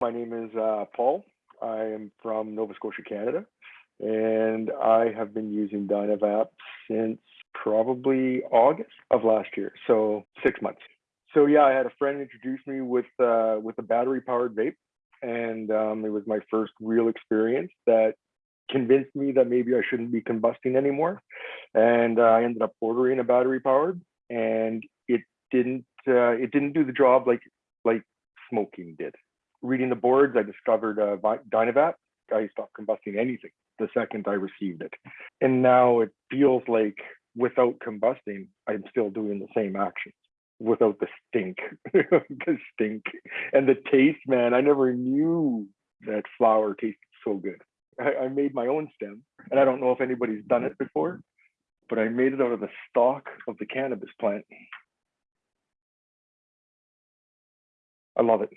My name is uh, Paul. I am from Nova Scotia, Canada, and I have been using Dynavap since probably August of last year, so six months. So yeah, I had a friend introduce me with uh, with a battery powered vape, and um, it was my first real experience that convinced me that maybe I shouldn't be combusting anymore. And uh, I ended up ordering a battery powered, and it didn't uh, it didn't do the job like like smoking did. Reading the boards, I discovered uh, Dynavap. I stopped combusting anything the second I received it, and now it feels like without combusting, I'm still doing the same actions without the stink, the stink and the taste, man. I never knew that flower tasted so good. I, I made my own stem, and I don't know if anybody's done it before, but I made it out of the stalk of the cannabis plant. I love it.